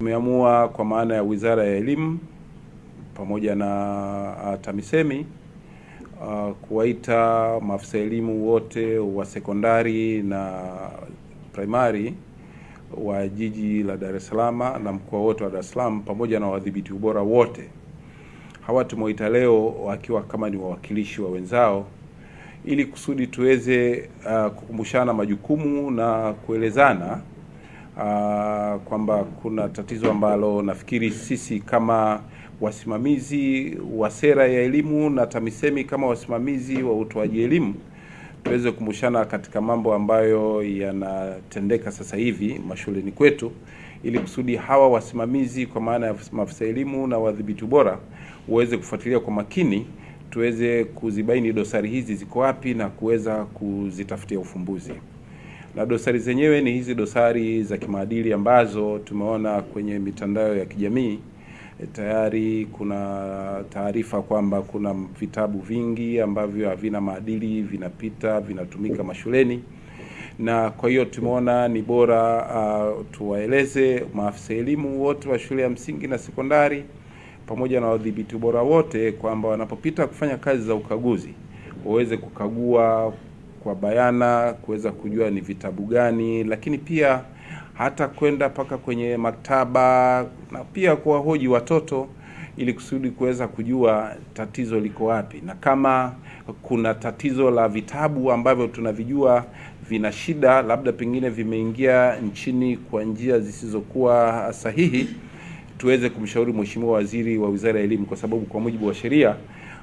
Tumeamua kwa maana ya Wizara ya Elimu pamoja na TAMISEMI uh, kuwaita maafisa elimu wote wa sekondari na primary wa jiji la Dar es Salaam na mkoa wote wa Dar es Salaam pamoja na wadhibiti ubora wote. Hawa tumewaita leo wakiwa kama ni wawakilishi wa wenzao ili kusudi tuweze uh, kukumbushana majukumu na kuelezana uh, kwamba kuna tatizo ambalo nafikiri sisi kama wasimamizi wa sera ya elimu na TAMISEMI kama wasimamizi wa utoaji elimu tuweze kukumbushana katika mambo ambayo yanatendeka sasa hivi mashuleni kwetu, ili kusudi hawa wasimamizi kwa maana ya maafisa elimu na wadhibiti ubora uweze kufuatilia kwa makini, tuweze kuzibaini dosari hizi ziko wapi na kuweza kuzitafutia ufumbuzi. Na dosari zenyewe ni hizi dosari za kimaadili ambazo tumeona kwenye mitandao ya kijamii. E, tayari kuna taarifa kwamba kuna vitabu vingi ambavyo havina maadili vinapita vinatumika mashuleni, na kwa hiyo tumeona ni bora uh, tuwaeleze maafisa elimu wote wa shule ya msingi na sekondari pamoja na wadhibiti bora wote kwamba wanapopita kufanya kazi za ukaguzi waweze kukagua kwa bayana, kuweza kujua ni vitabu gani, lakini pia hata kwenda mpaka kwenye maktaba na pia kuwahoji watoto ili kusudi kuweza kujua tatizo liko wapi, na kama kuna tatizo la vitabu ambavyo tunavijua vina shida, labda pengine vimeingia nchini kwa njia zisizokuwa sahihi, tuweze kumshauri Mheshimiwa Waziri wa Wizara ya Elimu, kwa sababu kwa mujibu wa sheria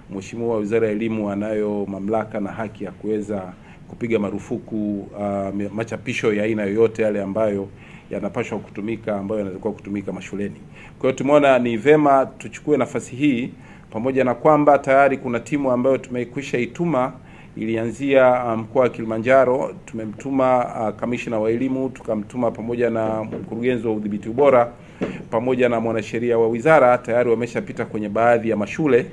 Mheshimiwa wa Wizara ya Elimu anayo mamlaka na haki ya kuweza kupiga marufuku uh, machapisho ya aina yoyote yale ambayo yanapaswa kutumika ambayo yanatakiwa kutumika mashuleni. Kwa hiyo tumeona ni vema tuchukue nafasi hii, pamoja na kwamba tayari kuna timu ambayo tumekwisha ituma, ilianzia mkoa um, wa Kilimanjaro. Tumemtuma uh, wa elimu, tukamtuma pamoja na mkurugenzi wa udhibiti ubora pamoja na mwanasheria wa wizara, tayari wameshapita kwenye baadhi ya mashule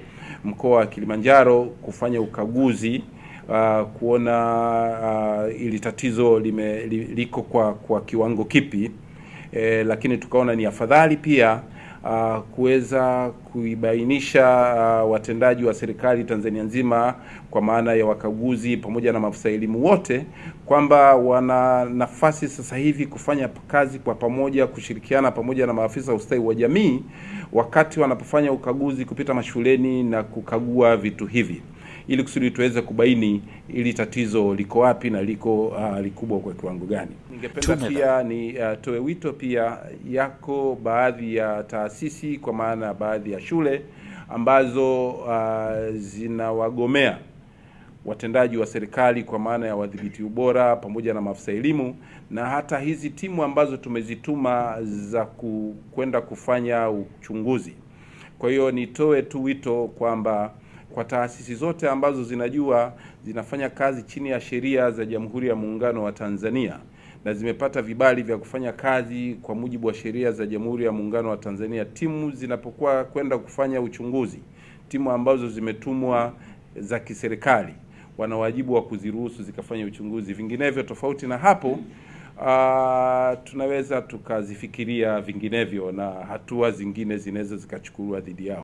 mkoa wa Kilimanjaro kufanya ukaguzi uh, kuona uh, ili tatizo lime, li, liko kwa kwa kiwango kipi. E, lakini tukaona ni afadhali pia uh, kuweza kuibainisha uh, watendaji wa serikali Tanzania nzima kwa maana ya wakaguzi pamoja na maafisa elimu wote kwamba wana nafasi sasa hivi kufanya kazi kwa pamoja, kushirikiana pamoja na maafisa wa ustawi wa jamii wakati wanapofanya ukaguzi kupita mashuleni na kukagua vitu hivi ili kusudi tuweze kubaini ili tatizo liko wapi na liko uh, likubwa kwa kiwango gani. Ningependa pia ni uh, toe wito pia, yako baadhi ya taasisi kwa maana ya baadhi ya shule ambazo uh, zinawagomea watendaji wa serikali kwa maana ya wadhibiti ubora pamoja na maafisa elimu, na hata hizi timu ambazo tumezituma za kwenda kufanya uchunguzi. Kwa hiyo nitoe tu wito kwamba kwa taasisi zote ambazo zinajua zinafanya kazi chini ya sheria za Jamhuri ya Muungano wa Tanzania na zimepata vibali vya kufanya kazi kwa mujibu wa sheria za Jamhuri ya Muungano wa Tanzania, timu zinapokuwa kwenda kufanya uchunguzi, timu ambazo zimetumwa za kiserikali wana wajibu wa kuziruhusu zikafanya uchunguzi. Vinginevyo, tofauti na hapo, uh, tunaweza tukazifikiria vinginevyo na hatua zingine zinaweza zikachukuliwa dhidi yao.